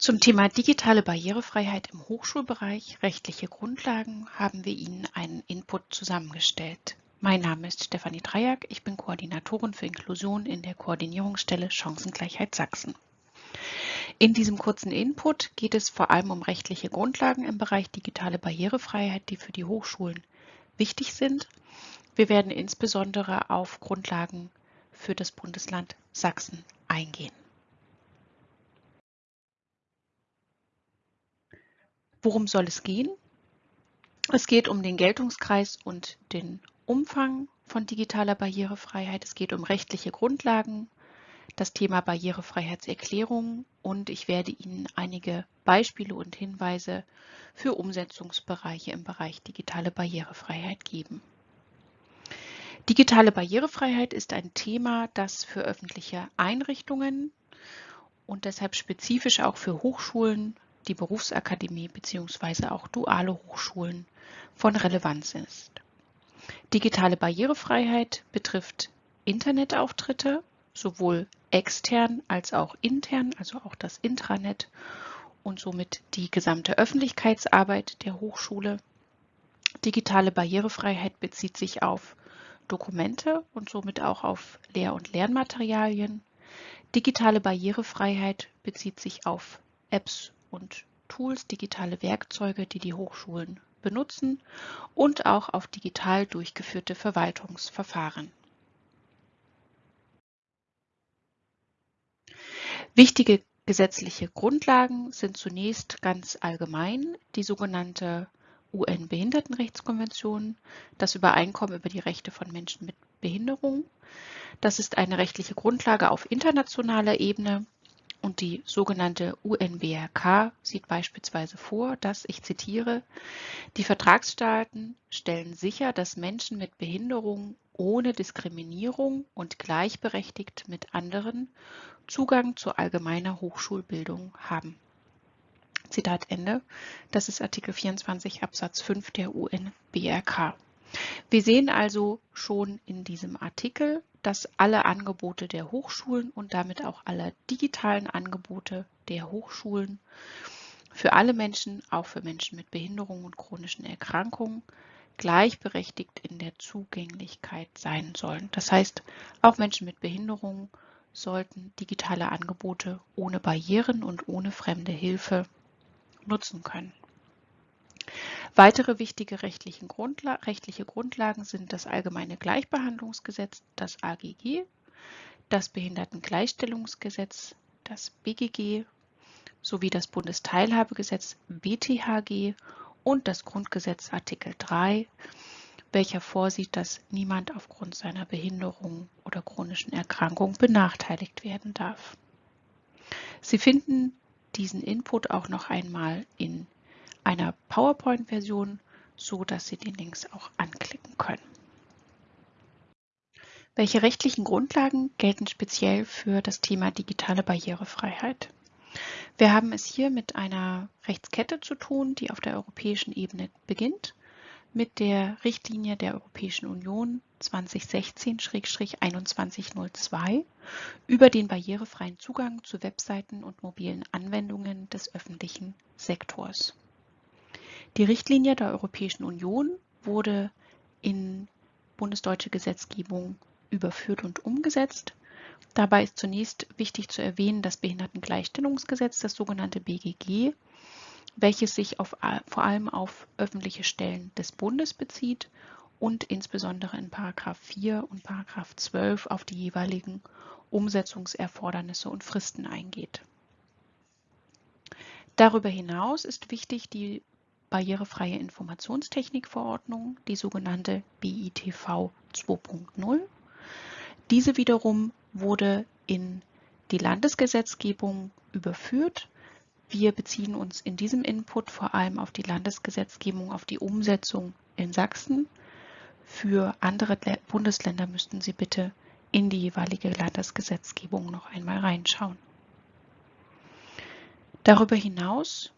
Zum Thema digitale Barrierefreiheit im Hochschulbereich rechtliche Grundlagen haben wir Ihnen einen Input zusammengestellt. Mein Name ist Stefanie Dreiack, ich bin Koordinatorin für Inklusion in der Koordinierungsstelle Chancengleichheit Sachsen. In diesem kurzen Input geht es vor allem um rechtliche Grundlagen im Bereich digitale Barrierefreiheit, die für die Hochschulen wichtig sind. Wir werden insbesondere auf Grundlagen für das Bundesland Sachsen eingehen. Worum soll es gehen? Es geht um den Geltungskreis und den Umfang von digitaler Barrierefreiheit. Es geht um rechtliche Grundlagen, das Thema Barrierefreiheitserklärung und ich werde Ihnen einige Beispiele und Hinweise für Umsetzungsbereiche im Bereich digitale Barrierefreiheit geben. Digitale Barrierefreiheit ist ein Thema, das für öffentliche Einrichtungen und deshalb spezifisch auch für Hochschulen die Berufsakademie bzw. auch duale Hochschulen von Relevanz ist. Digitale Barrierefreiheit betrifft Internetauftritte, sowohl extern als auch intern, also auch das Intranet und somit die gesamte Öffentlichkeitsarbeit der Hochschule. Digitale Barrierefreiheit bezieht sich auf Dokumente und somit auch auf Lehr- und Lernmaterialien. Digitale Barrierefreiheit bezieht sich auf Apps und Tools, digitale Werkzeuge, die die Hochschulen benutzen und auch auf digital durchgeführte Verwaltungsverfahren. Wichtige gesetzliche Grundlagen sind zunächst ganz allgemein die sogenannte UN-Behindertenrechtskonvention, das Übereinkommen über die Rechte von Menschen mit Behinderung. Das ist eine rechtliche Grundlage auf internationaler Ebene und die sogenannte UNBRK sieht beispielsweise vor, dass, ich zitiere, die Vertragsstaaten stellen sicher, dass Menschen mit Behinderung ohne Diskriminierung und gleichberechtigt mit anderen Zugang zu allgemeiner Hochschulbildung haben. Zitat Ende. Das ist Artikel 24 Absatz 5 der UNBRK. Wir sehen also schon in diesem Artikel, dass alle Angebote der Hochschulen und damit auch alle digitalen Angebote der Hochschulen für alle Menschen, auch für Menschen mit Behinderungen und chronischen Erkrankungen, gleichberechtigt in der Zugänglichkeit sein sollen. Das heißt, auch Menschen mit Behinderungen sollten digitale Angebote ohne Barrieren und ohne fremde Hilfe nutzen können. Weitere wichtige Grundla rechtliche Grundlagen sind das Allgemeine Gleichbehandlungsgesetz, das AGG, das Behindertengleichstellungsgesetz, das BGG sowie das Bundesteilhabegesetz BTHG und das Grundgesetz Artikel 3, welcher vorsieht, dass niemand aufgrund seiner Behinderung oder chronischen Erkrankung benachteiligt werden darf. Sie finden diesen Input auch noch einmal in einer PowerPoint-Version, so dass Sie die Links auch anklicken können. Welche rechtlichen Grundlagen gelten speziell für das Thema digitale Barrierefreiheit? Wir haben es hier mit einer Rechtskette zu tun, die auf der europäischen Ebene beginnt, mit der Richtlinie der Europäischen Union 2016-2102 über den barrierefreien Zugang zu Webseiten und mobilen Anwendungen des öffentlichen Sektors. Die Richtlinie der Europäischen Union wurde in bundesdeutsche Gesetzgebung überführt und umgesetzt. Dabei ist zunächst wichtig zu erwähnen das Behindertengleichstellungsgesetz, das sogenannte BGG, welches sich auf, vor allem auf öffentliche Stellen des Bundes bezieht und insbesondere in 4 und 12 auf die jeweiligen Umsetzungserfordernisse und Fristen eingeht. Darüber hinaus ist wichtig die barrierefreie Informationstechnikverordnung, die sogenannte BITV 2.0. Diese wiederum wurde in die Landesgesetzgebung überführt. Wir beziehen uns in diesem Input vor allem auf die Landesgesetzgebung, auf die Umsetzung in Sachsen. Für andere Bundesländer müssten Sie bitte in die jeweilige Landesgesetzgebung noch einmal reinschauen. Darüber hinaus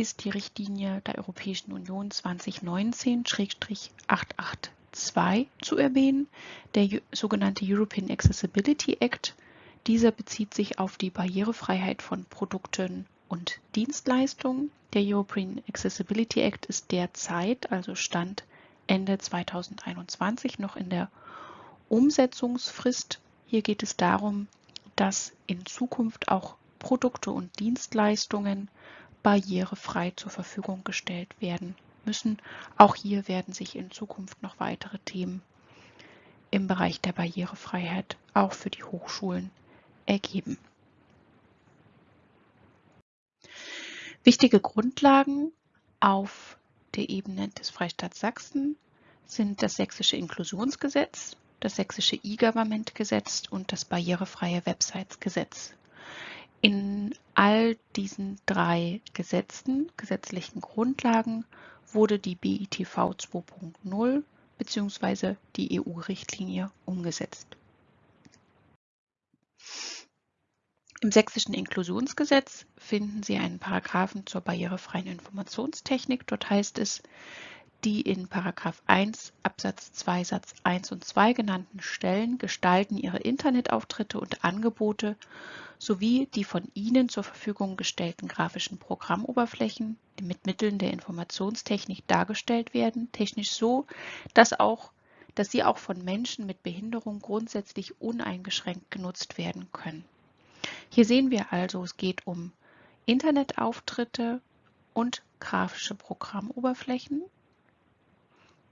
ist die Richtlinie der Europäischen Union 2019-882 zu erwähnen, der sogenannte European Accessibility Act. Dieser bezieht sich auf die Barrierefreiheit von Produkten und Dienstleistungen. Der European Accessibility Act ist derzeit, also Stand Ende 2021, noch in der Umsetzungsfrist. Hier geht es darum, dass in Zukunft auch Produkte und Dienstleistungen barrierefrei zur Verfügung gestellt werden müssen. Auch hier werden sich in Zukunft noch weitere Themen im Bereich der Barrierefreiheit auch für die Hochschulen ergeben. Wichtige Grundlagen auf der Ebene des Freistaats Sachsen sind das Sächsische Inklusionsgesetz, das Sächsische E-Government-Gesetz und das Barrierefreie Websites-Gesetz. In all diesen drei Gesetzen, gesetzlichen Grundlagen, wurde die BITV 2.0 bzw. die EU-Richtlinie umgesetzt. Im Sächsischen Inklusionsgesetz finden Sie einen Paragraphen zur barrierefreien Informationstechnik. Dort heißt es, die in Paragraph 1 Absatz 2 Satz 1 und 2 genannten Stellen gestalten ihre Internetauftritte und Angebote sowie die von ihnen zur Verfügung gestellten grafischen Programmoberflächen, die mit Mitteln der Informationstechnik dargestellt werden, technisch so, dass, auch, dass sie auch von Menschen mit Behinderung grundsätzlich uneingeschränkt genutzt werden können. Hier sehen wir also, es geht um Internetauftritte und grafische Programmoberflächen.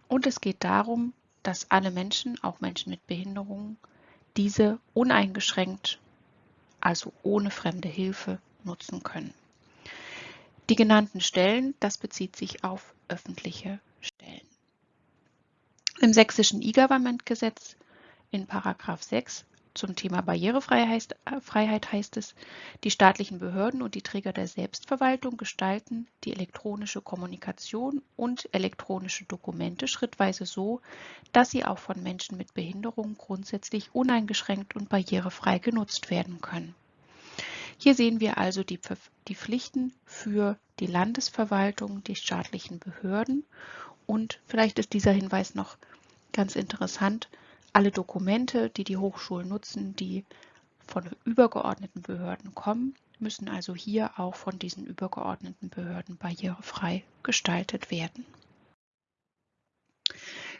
Und es geht darum, dass alle Menschen, auch Menschen mit Behinderungen, diese uneingeschränkt, also ohne fremde Hilfe, nutzen können. Die genannten Stellen, das bezieht sich auf öffentliche Stellen. Im sächsischen E-Government-Gesetz in Paragraph 6 zum Thema Barrierefreiheit äh, heißt es, die staatlichen Behörden und die Träger der Selbstverwaltung gestalten die elektronische Kommunikation und elektronische Dokumente schrittweise so, dass sie auch von Menschen mit Behinderung grundsätzlich uneingeschränkt und barrierefrei genutzt werden können. Hier sehen wir also die, die Pflichten für die Landesverwaltung, die staatlichen Behörden und vielleicht ist dieser Hinweis noch ganz interessant, alle Dokumente, die die Hochschulen nutzen, die von übergeordneten Behörden kommen, müssen also hier auch von diesen übergeordneten Behörden barrierefrei gestaltet werden.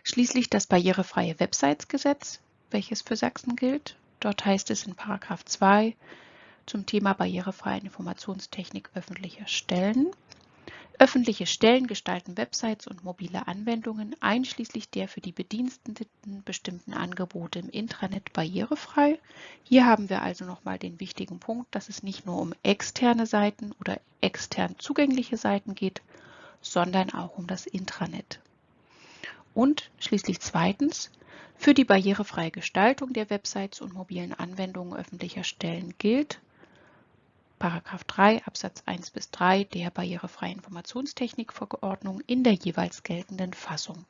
Schließlich das barrierefreie Websites-Gesetz, welches für Sachsen gilt. Dort heißt es in Paragraph 2 zum Thema barrierefreie Informationstechnik öffentlicher Stellen. Öffentliche Stellen gestalten Websites und mobile Anwendungen einschließlich der für die Bediensteten bestimmten Angebote im Intranet barrierefrei. Hier haben wir also nochmal den wichtigen Punkt, dass es nicht nur um externe Seiten oder extern zugängliche Seiten geht, sondern auch um das Intranet. Und schließlich zweitens, für die barrierefreie Gestaltung der Websites und mobilen Anwendungen öffentlicher Stellen gilt, Paragraph 3 Absatz 1 bis 3 der Barrierefreie Informationstechnikverordnung in der jeweils geltenden Fassung.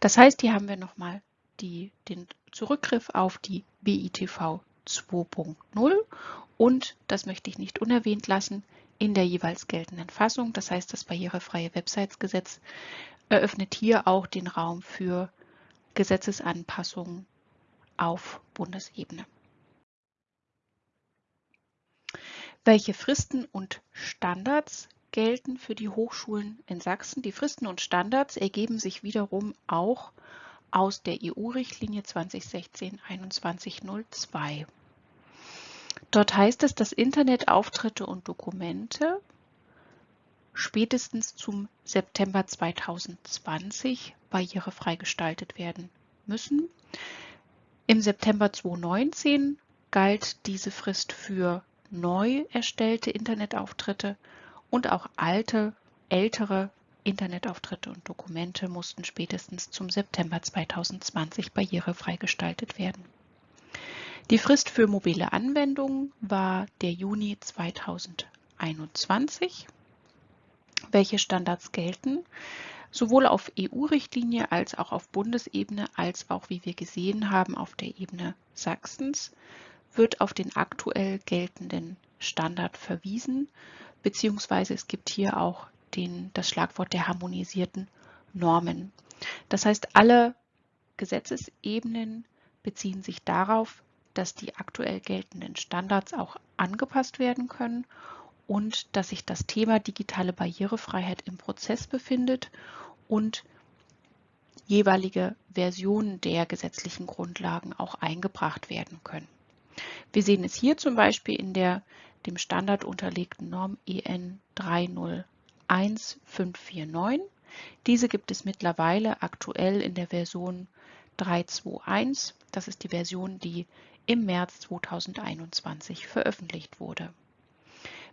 Das heißt, hier haben wir nochmal den Zurückgriff auf die BITV 2.0 und, das möchte ich nicht unerwähnt lassen, in der jeweils geltenden Fassung. Das heißt, das barrierefreie Websites-Gesetz eröffnet hier auch den Raum für Gesetzesanpassungen auf Bundesebene. Welche Fristen und Standards gelten für die Hochschulen in Sachsen? Die Fristen und Standards ergeben sich wiederum auch aus der EU-Richtlinie 2016-2102. Dort heißt es, dass Internetauftritte und Dokumente spätestens zum September 2020 barrierefrei gestaltet werden müssen. Im September 2019 galt diese Frist für neu erstellte Internetauftritte und auch alte, ältere Internetauftritte und Dokumente mussten spätestens zum September 2020 barrierefrei gestaltet werden. Die Frist für mobile Anwendungen war der Juni 2021. Welche Standards gelten? Sowohl auf EU-Richtlinie als auch auf Bundesebene, als auch, wie wir gesehen haben, auf der Ebene Sachsens wird auf den aktuell geltenden Standard verwiesen, beziehungsweise es gibt hier auch den, das Schlagwort der harmonisierten Normen. Das heißt, alle Gesetzesebenen beziehen sich darauf, dass die aktuell geltenden Standards auch angepasst werden können und dass sich das Thema digitale Barrierefreiheit im Prozess befindet und jeweilige Versionen der gesetzlichen Grundlagen auch eingebracht werden können. Wir sehen es hier zum Beispiel in der dem Standard unterlegten Norm EN 301549. Diese gibt es mittlerweile aktuell in der Version 321. Das ist die Version, die im März 2021 veröffentlicht wurde.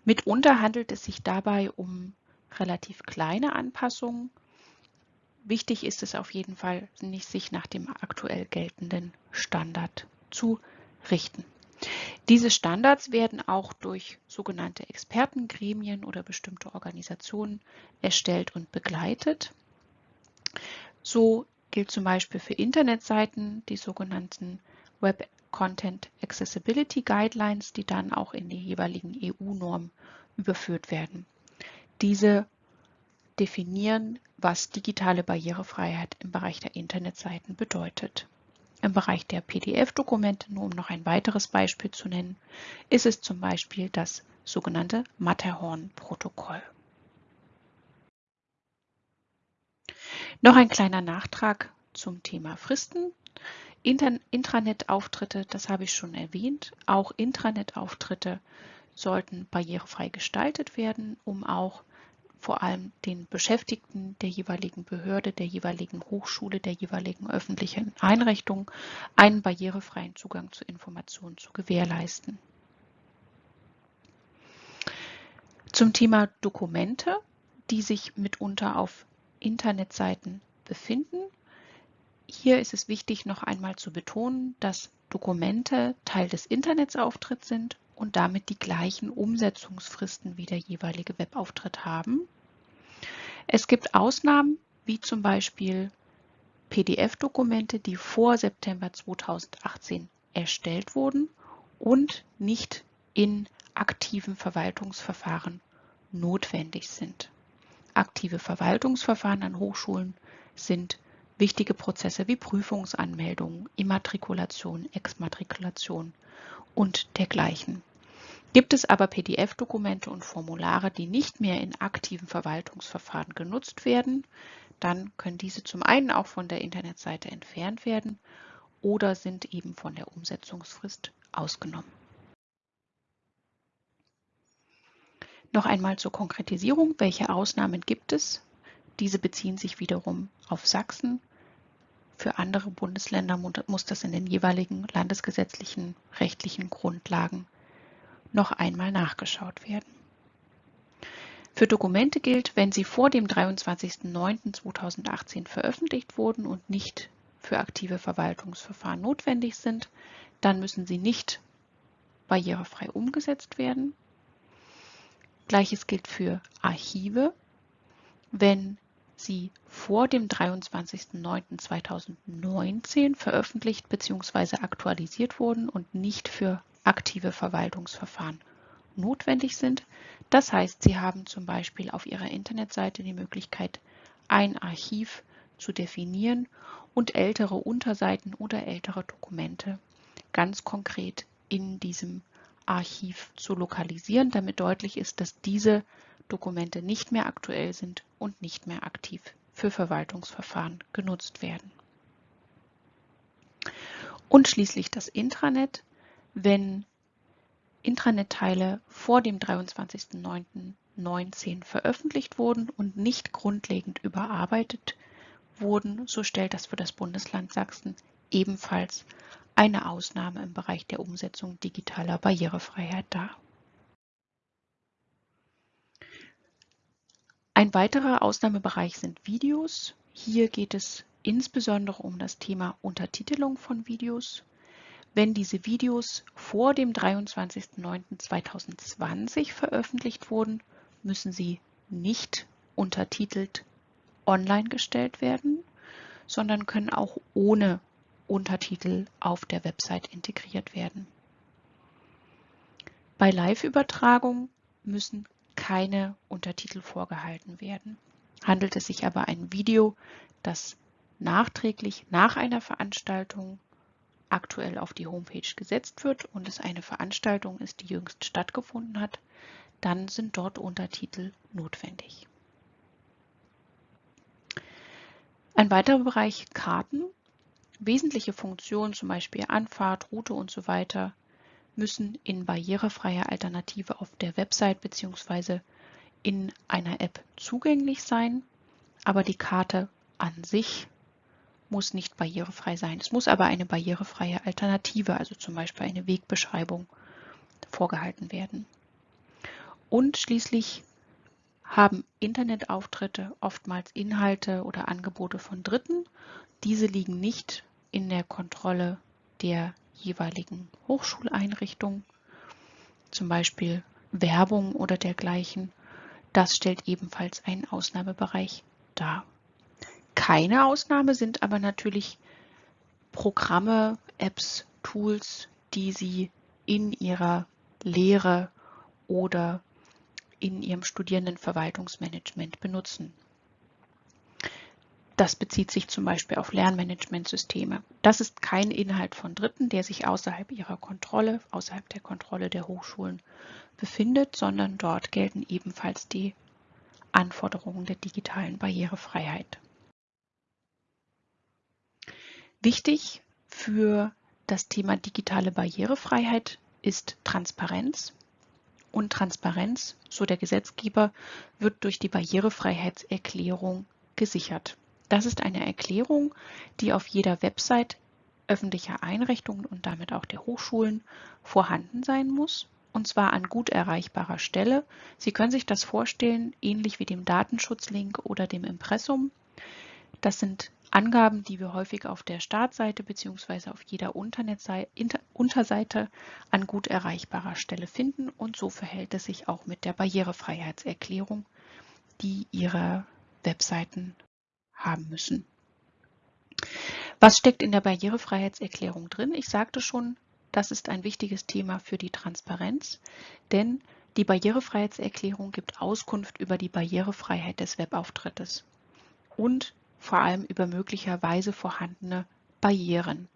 Mitunter handelt es sich dabei um relativ kleine Anpassungen. Wichtig ist es auf jeden Fall, nicht sich nach dem aktuell geltenden Standard zu richten. Diese Standards werden auch durch sogenannte Expertengremien oder bestimmte Organisationen erstellt und begleitet. So gilt zum Beispiel für Internetseiten die sogenannten Web Content Accessibility Guidelines, die dann auch in die jeweiligen EU-Normen überführt werden. Diese definieren, was digitale Barrierefreiheit im Bereich der Internetseiten bedeutet. Im Bereich der PDF-Dokumente, nur um noch ein weiteres Beispiel zu nennen, ist es zum Beispiel das sogenannte Matterhorn-Protokoll. Noch ein kleiner Nachtrag zum Thema Fristen. Intranet-Auftritte, das habe ich schon erwähnt. Auch Intranet-Auftritte sollten barrierefrei gestaltet werden, um auch vor allem den Beschäftigten der jeweiligen Behörde, der jeweiligen Hochschule, der jeweiligen öffentlichen Einrichtung einen barrierefreien Zugang zu Informationen zu gewährleisten. Zum Thema Dokumente, die sich mitunter auf Internetseiten befinden. Hier ist es wichtig, noch einmal zu betonen, dass Dokumente Teil des Internetsauftritts sind und damit die gleichen Umsetzungsfristen wie der jeweilige Webauftritt haben. Es gibt Ausnahmen, wie zum Beispiel PDF-Dokumente, die vor September 2018 erstellt wurden und nicht in aktiven Verwaltungsverfahren notwendig sind. Aktive Verwaltungsverfahren an Hochschulen sind wichtige Prozesse wie Prüfungsanmeldung, Immatrikulation, Exmatrikulation und dergleichen. Gibt es aber PDF-Dokumente und Formulare, die nicht mehr in aktiven Verwaltungsverfahren genutzt werden, dann können diese zum einen auch von der Internetseite entfernt werden oder sind eben von der Umsetzungsfrist ausgenommen. Noch einmal zur Konkretisierung, welche Ausnahmen gibt es? Diese beziehen sich wiederum auf Sachsen. Für andere Bundesländer muss das in den jeweiligen landesgesetzlichen rechtlichen Grundlagen noch einmal nachgeschaut werden. Für Dokumente gilt, wenn sie vor dem 23.09.2018 veröffentlicht wurden und nicht für aktive Verwaltungsverfahren notwendig sind, dann müssen sie nicht barrierefrei umgesetzt werden. Gleiches gilt für Archive. Wenn sie vor dem 23.09.2019 veröffentlicht bzw. aktualisiert wurden und nicht für aktive Verwaltungsverfahren notwendig sind. Das heißt, Sie haben zum Beispiel auf Ihrer Internetseite die Möglichkeit, ein Archiv zu definieren und ältere Unterseiten oder ältere Dokumente ganz konkret in diesem Archiv zu lokalisieren, damit deutlich ist, dass diese Dokumente nicht mehr aktuell sind und nicht mehr aktiv für Verwaltungsverfahren genutzt werden. Und schließlich das Intranet. Wenn Intranet-Teile vor dem 23.09.19 veröffentlicht wurden und nicht grundlegend überarbeitet wurden, so stellt das für das Bundesland Sachsen ebenfalls eine Ausnahme im Bereich der Umsetzung digitaler Barrierefreiheit dar. Ein weiterer Ausnahmebereich sind Videos. Hier geht es insbesondere um das Thema Untertitelung von Videos. Wenn diese Videos vor dem 23.09.2020 veröffentlicht wurden, müssen sie nicht untertitelt online gestellt werden, sondern können auch ohne Untertitel auf der Website integriert werden. Bei Live-Übertragung müssen keine Untertitel vorgehalten werden. Handelt es sich aber ein Video, das nachträglich nach einer Veranstaltung aktuell auf die Homepage gesetzt wird und es eine Veranstaltung ist, die jüngst stattgefunden hat, dann sind dort Untertitel notwendig. Ein weiterer Bereich Karten. Wesentliche Funktionen, zum Beispiel Anfahrt, Route und so weiter, müssen in barrierefreier Alternative auf der Website bzw. in einer App zugänglich sein, aber die Karte an sich muss nicht barrierefrei sein. Es muss aber eine barrierefreie Alternative, also zum Beispiel eine Wegbeschreibung, vorgehalten werden. Und schließlich haben Internetauftritte oftmals Inhalte oder Angebote von Dritten. Diese liegen nicht in der Kontrolle der jeweiligen Hochschuleinrichtung, zum Beispiel Werbung oder dergleichen. Das stellt ebenfalls einen Ausnahmebereich dar. Keine Ausnahme sind aber natürlich Programme, Apps, Tools, die Sie in Ihrer Lehre oder in Ihrem Studierendenverwaltungsmanagement benutzen. Das bezieht sich zum Beispiel auf Lernmanagementsysteme. Das ist kein Inhalt von Dritten, der sich außerhalb ihrer Kontrolle, außerhalb der Kontrolle der Hochschulen befindet, sondern dort gelten ebenfalls die Anforderungen der digitalen Barrierefreiheit. Wichtig für das Thema digitale Barrierefreiheit ist Transparenz. Und Transparenz, so der Gesetzgeber, wird durch die Barrierefreiheitserklärung gesichert. Das ist eine Erklärung, die auf jeder Website öffentlicher Einrichtungen und damit auch der Hochschulen vorhanden sein muss, und zwar an gut erreichbarer Stelle. Sie können sich das vorstellen, ähnlich wie dem Datenschutzlink oder dem Impressum. Das sind Angaben, die wir häufig auf der Startseite bzw. auf jeder Unterseite an gut erreichbarer Stelle finden und so verhält es sich auch mit der Barrierefreiheitserklärung, die Ihre Webseiten haben müssen. Was steckt in der Barrierefreiheitserklärung drin? Ich sagte schon, das ist ein wichtiges Thema für die Transparenz, denn die Barrierefreiheitserklärung gibt Auskunft über die Barrierefreiheit des Webauftrittes und vor allem über möglicherweise vorhandene Barrieren.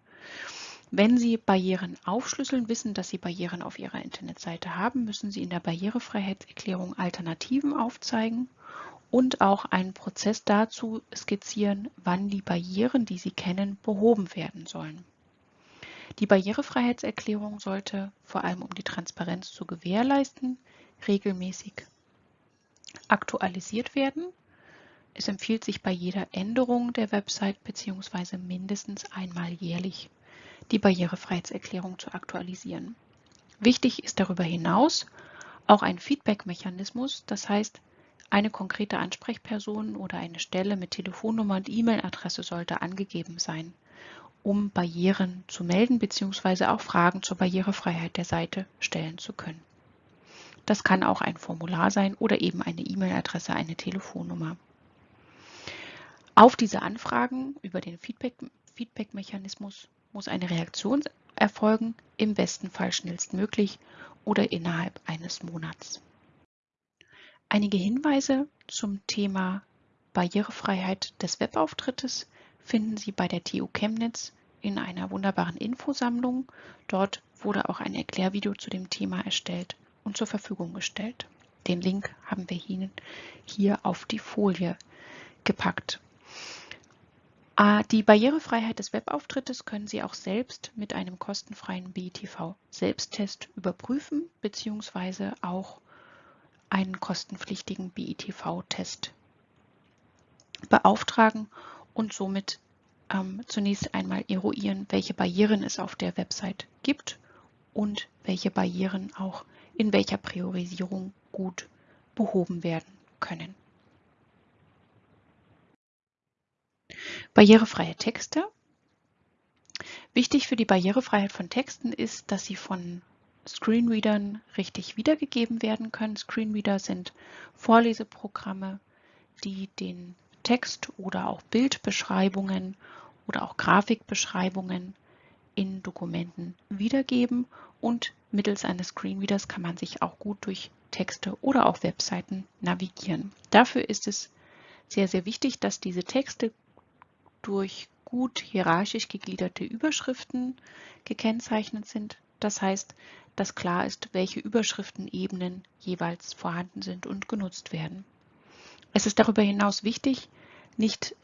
Wenn Sie Barrieren aufschlüsseln, wissen, dass Sie Barrieren auf Ihrer Internetseite haben, müssen Sie in der Barrierefreiheitserklärung Alternativen aufzeigen und auch einen Prozess dazu skizzieren, wann die Barrieren, die Sie kennen, behoben werden sollen. Die Barrierefreiheitserklärung sollte vor allem um die Transparenz zu gewährleisten, regelmäßig aktualisiert werden. Es empfiehlt sich bei jeder Änderung der Website bzw. mindestens einmal jährlich die Barrierefreiheitserklärung zu aktualisieren. Wichtig ist darüber hinaus auch ein Feedback-Mechanismus, das heißt, eine konkrete Ansprechperson oder eine Stelle mit Telefonnummer und E-Mail-Adresse sollte angegeben sein, um Barrieren zu melden bzw. auch Fragen zur Barrierefreiheit der Seite stellen zu können. Das kann auch ein Formular sein oder eben eine E-Mail-Adresse, eine Telefonnummer. Auf diese Anfragen über den Feedback-Mechanismus muss eine Reaktion erfolgen, im besten Fall schnellstmöglich oder innerhalb eines Monats. Einige Hinweise zum Thema Barrierefreiheit des Webauftrittes finden Sie bei der TU Chemnitz in einer wunderbaren Infosammlung. Dort wurde auch ein Erklärvideo zu dem Thema erstellt und zur Verfügung gestellt. Den Link haben wir Ihnen hier auf die Folie gepackt. Ah, die Barrierefreiheit des Webauftrittes können Sie auch selbst mit einem kostenfreien BITV-Selbsttest überprüfen bzw. auch einen kostenpflichtigen BITV-Test beauftragen und somit ähm, zunächst einmal eruieren, welche Barrieren es auf der Website gibt und welche Barrieren auch in welcher Priorisierung gut behoben werden können. Barrierefreie Texte. Wichtig für die Barrierefreiheit von Texten ist, dass sie von Screenreadern richtig wiedergegeben werden können. Screenreader sind Vorleseprogramme, die den Text oder auch Bildbeschreibungen oder auch Grafikbeschreibungen in Dokumenten wiedergeben und mittels eines Screenreaders kann man sich auch gut durch Texte oder auch Webseiten navigieren. Dafür ist es sehr, sehr wichtig, dass diese Texte durch gut hierarchisch gegliederte Überschriften gekennzeichnet sind. Das heißt, dass klar ist, welche Überschriftenebenen jeweils vorhanden sind und genutzt werden. Es ist darüber hinaus wichtig, nicht,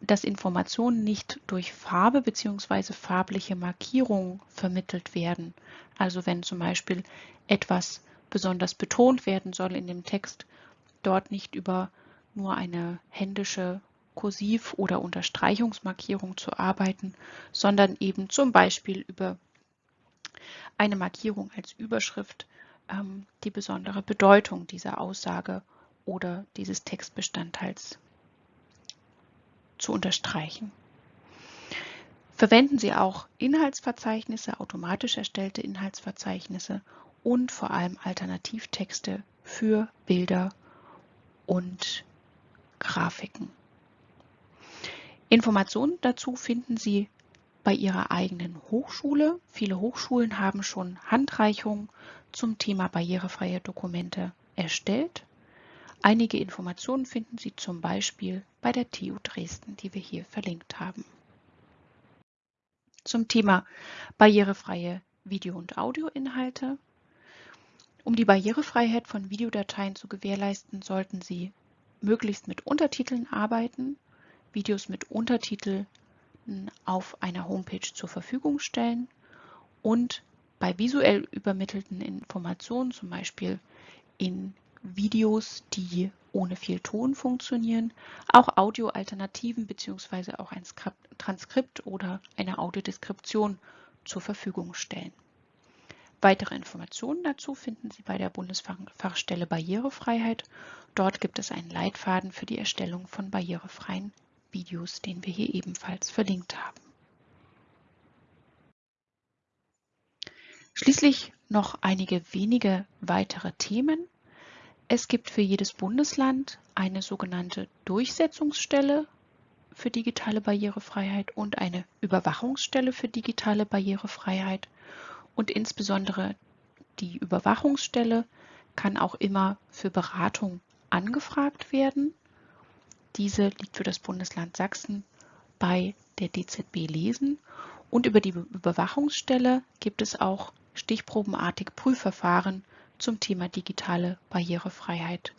dass Informationen nicht durch Farbe bzw. farbliche Markierung vermittelt werden. Also wenn zum Beispiel etwas besonders betont werden soll in dem Text, dort nicht über nur eine händische Kursiv- oder Unterstreichungsmarkierung zu arbeiten, sondern eben zum Beispiel über eine Markierung als Überschrift ähm, die besondere Bedeutung dieser Aussage oder dieses Textbestandteils zu unterstreichen. Verwenden Sie auch Inhaltsverzeichnisse, automatisch erstellte Inhaltsverzeichnisse und vor allem Alternativtexte für Bilder und Grafiken. Informationen dazu finden Sie bei Ihrer eigenen Hochschule. Viele Hochschulen haben schon Handreichungen zum Thema barrierefreie Dokumente erstellt. Einige Informationen finden Sie zum Beispiel bei der TU Dresden, die wir hier verlinkt haben. Zum Thema barrierefreie Video- und Audioinhalte. Um die Barrierefreiheit von Videodateien zu gewährleisten, sollten Sie möglichst mit Untertiteln arbeiten, Videos mit Untertiteln auf einer Homepage zur Verfügung stellen und bei visuell übermittelten Informationen, zum Beispiel in Videos, die ohne viel Ton funktionieren, auch Audioalternativen bzw. auch ein Transkript oder eine Audiodeskription zur Verfügung stellen. Weitere Informationen dazu finden Sie bei der Bundesfachstelle Barrierefreiheit. Dort gibt es einen Leitfaden für die Erstellung von barrierefreien Videos, den wir hier ebenfalls verlinkt haben. Schließlich noch einige wenige weitere Themen. Es gibt für jedes Bundesland eine sogenannte Durchsetzungsstelle für digitale Barrierefreiheit und eine Überwachungsstelle für digitale Barrierefreiheit. Und insbesondere die Überwachungsstelle kann auch immer für Beratung angefragt werden. Diese liegt für das Bundesland Sachsen bei der DZB Lesen. Und über die Überwachungsstelle gibt es auch stichprobenartig Prüfverfahren zum Thema digitale Barrierefreiheit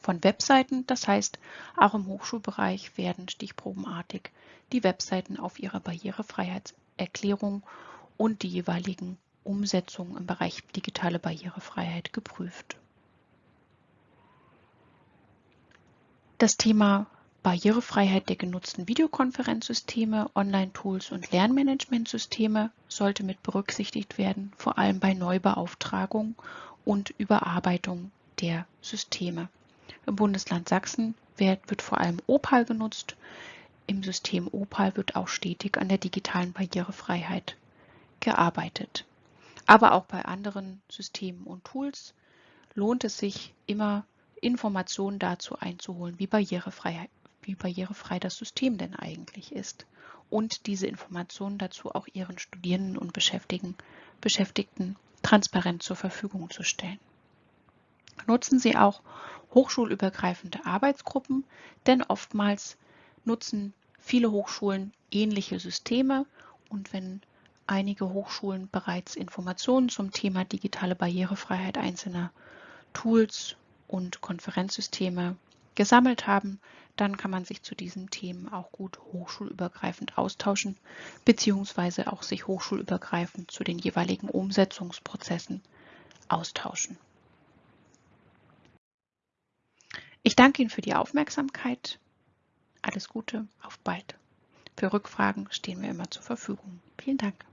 von Webseiten. Das heißt, auch im Hochschulbereich werden stichprobenartig die Webseiten auf ihre Barrierefreiheitserklärung und die jeweiligen Umsetzungen im Bereich digitale Barrierefreiheit geprüft. Das Thema Barrierefreiheit der genutzten Videokonferenzsysteme, Online-Tools und Lernmanagementsysteme sollte mit berücksichtigt werden, vor allem bei Neubeauftragung und Überarbeitung der Systeme. Im Bundesland Sachsen wird, wird vor allem Opal genutzt. Im System Opal wird auch stetig an der digitalen Barrierefreiheit gearbeitet. Aber auch bei anderen Systemen und Tools lohnt es sich immer Informationen dazu einzuholen, wie barrierefrei, wie barrierefrei das System denn eigentlich ist und diese Informationen dazu auch ihren Studierenden und Beschäftigten, Beschäftigten transparent zur Verfügung zu stellen. Nutzen Sie auch hochschulübergreifende Arbeitsgruppen, denn oftmals nutzen viele Hochschulen ähnliche Systeme und wenn einige Hochschulen bereits Informationen zum Thema digitale Barrierefreiheit einzelner Tools und Konferenzsysteme gesammelt haben, dann kann man sich zu diesen Themen auch gut hochschulübergreifend austauschen, beziehungsweise auch sich hochschulübergreifend zu den jeweiligen Umsetzungsprozessen austauschen. Ich danke Ihnen für die Aufmerksamkeit. Alles Gute, auf bald. Für Rückfragen stehen wir immer zur Verfügung. Vielen Dank.